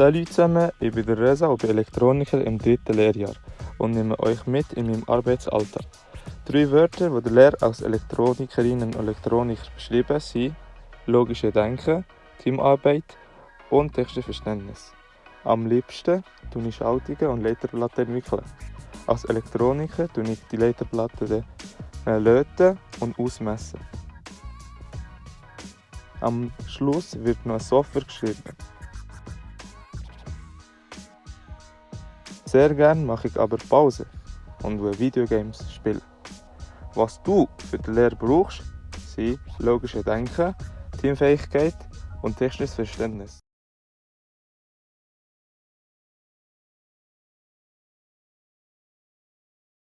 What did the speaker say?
Salut zusammen, ich bin der Reza und bin Elektroniker im dritten Lehrjahr und nehme euch mit in meinem Arbeitsalltag. Drei Wörter, die der Lehrer als Elektronikerin und Elektroniker beschrieben sind logische Denken, Teamarbeit und technisches Verständnis. Am liebsten tue ich Schaltungen und Leiterplatten entwickeln. Als Elektroniker tue ich die Leiterplatten löten und ausmessen. Am Schluss wird noch eine Software geschrieben. Sehr gerne mache ich aber Pause und will Videogames spielen. Was du für die Lehre brauchst, sind logische Denken, Teamfähigkeit und technisches Verständnis.